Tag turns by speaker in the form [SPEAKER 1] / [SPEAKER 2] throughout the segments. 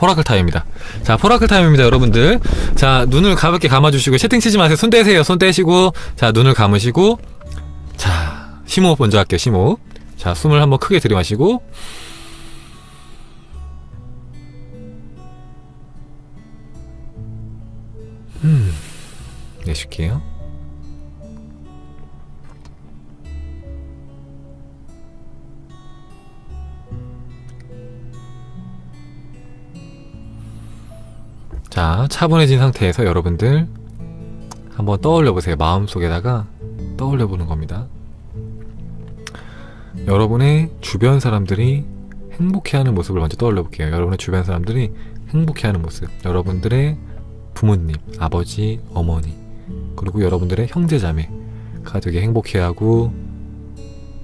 [SPEAKER 1] 포라클 타임입니다. 자, 포라클 타임입니다, 여러분들. 자, 눈을 가볍게 감아주시고, 채팅 치지 마세요. 손 떼세요. 손 떼시고, 자, 눈을 감으시고, 자, 심호흡 먼저 할게요, 심호흡. 자, 숨을 한번 크게 들이마시고, 음, 내쉴게요. 자, 차분해진 상태에서 여러분들 한번 떠올려 보세요. 마음속에다가 떠올려 보는 겁니다. 여러분의 주변 사람들이 행복해하는 모습을 먼저 떠올려 볼게요. 여러분의 주변 사람들이 행복해하는 모습. 여러분들의 부모님, 아버지, 어머니, 그리고 여러분들의 형제자매가 되게 행복해하고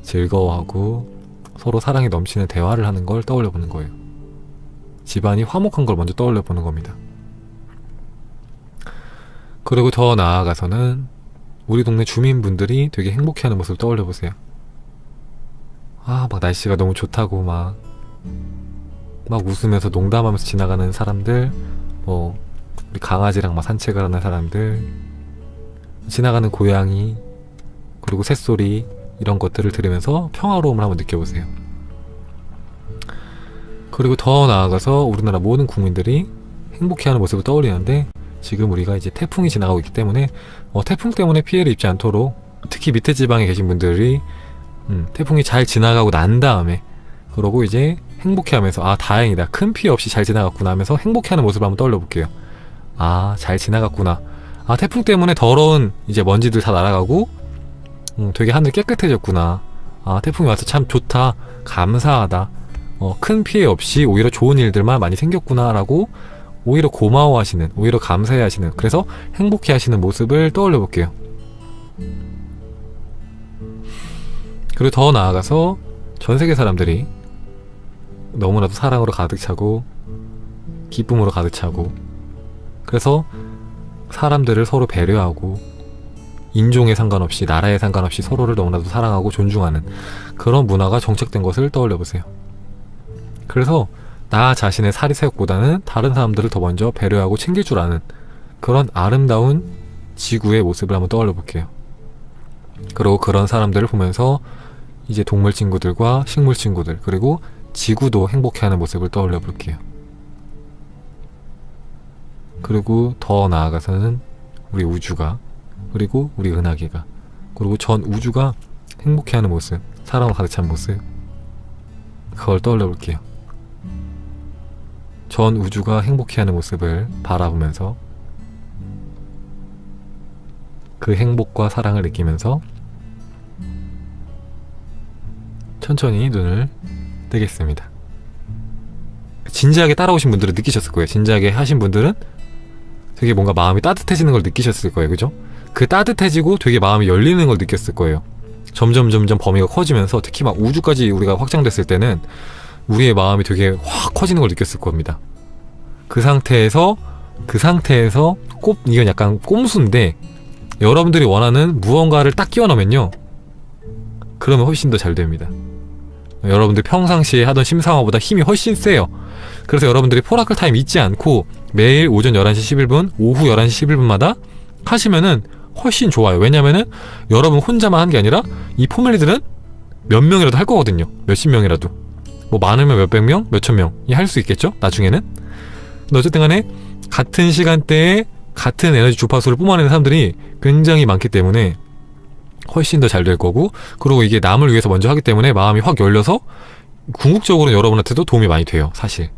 [SPEAKER 1] 즐거워하고 서로 사랑이 넘치는 대화를 하는 걸 떠올려 보는 거예요. 집안이 화목한 걸 먼저 떠올려 보는 겁니다. 그리고 더 나아가서는 우리 동네 주민분들이 되게 행복해하는 모습을 떠올려 보세요. 아, 막 날씨가 너무 좋다고 막, 막 웃으면서 농담하면서 지나가는 사람들, 뭐, 우리 강아지랑 막 산책을 하는 사람들, 지나가는 고양이, 그리고 새소리, 이런 것들을 들으면서 평화로움을 한번 느껴보세요. 그리고 더 나아가서 우리나라 모든 국민들이 행복해하는 모습을 떠올리는데, 지금 우리가 이제 태풍이 지나가고 있기 때문에 어, 태풍 때문에 피해를 입지 않도록 특히 밑에 지방에 계신 분들이 음, 태풍이 잘 지나가고 난 다음에 그러고 이제 행복해하면서 아 다행이다 큰 피해 없이 잘 지나갔구나 하면서 행복해하는 모습을 한번 떠올려 볼게요. 아 잘 지나갔구나. 아 태풍 때문에 더러운 이제 먼지들 다 날아가고 음, 되게 하늘 깨끗해졌구나. 아 태풍이 와서 참 좋다 감사하다. 어, 큰 피해 없이 오히려 좋은 일들만 많이 생겼구나 라고 오히려 고마워하시는, 오히려 감사해하시는, 그래서 행복해하시는 모습을 떠올려 볼게요. 그리고 더 나아가서 전 세계 사람들이 너무나도 사랑으로 가득 차고 기쁨으로 가득 차고 그래서 사람들을 서로 배려하고 인종에 상관없이 나라에 상관없이 서로를 너무나도 사랑하고 존중하는 그런 문화가 정착된 것을 떠올려 보세요. 그래서 나 자신의 사리새욕보다는 다른 사람들을 더 먼저 배려하고 챙길 줄 아는 그런 아름다운 지구의 모습을 한번 떠올려 볼게요. 그리고 그런 사람들을 보면서 이제 동물 친구들과 식물 친구들 그리고 지구도 행복해하는 모습을 떠올려 볼게요. 그리고 더 나아가서는 우리 우주가 그리고 우리 은하계가 그리고 전 우주가 행복해하는 모습 사랑으로 가득 찬 모습 그걸 떠올려 볼게요. 전 우주가 행복해하는 모습을 바라보면서 그 행복과 사랑을 느끼면서 천천히 눈을 뜨겠습니다. 진지하게 따라오신 분들은 느끼셨을 거예요. 진지하게 하신 분들은 되게 뭔가 마음이 따뜻해지는 걸 느끼셨을 거예요. 그죠? 그 따뜻해지고 되게 마음이 열리는 걸 느꼈을 거예요. 점점 점점 범위가 커지면서 특히 막 우주까지 우리가 확장됐을 때는 우리의 마음이 되게 확 커지는 걸 느꼈을 겁니다. 그 상태에서 그 상태에서 꼽 이건 약간 꼼수인데 여러분들이 원하는 무언가를 딱 끼워 넣으면요. 그러면 훨씬 더 잘 됩니다. 여러분들 평상시에 하던 심상화보다 힘이 훨씬 세요. 그래서 여러분들이 포라클 타임 잊지 않고 매일 오전 11시 11분, 오후 11시 11분마다 하시면은 훨씬 좋아요. 왜냐면은 여러분 혼자만 한 게 아니라 이 포멜리들은 몇 명이라도 할 거거든요. 몇십 명이라도. 뭐 많으면 몇백 명, 몇천 명이 할 수 있겠죠? 나중에는. 근데 어쨌든 간에 같은 시간대에 같은 에너지 주파수를 뿜어내는 사람들이 굉장히 많기 때문에 훨씬 더 잘 될 거고 그리고 이게 남을 위해서 먼저 하기 때문에 마음이 확 열려서 궁극적으로 여러분한테도 도움이 많이 돼요 사실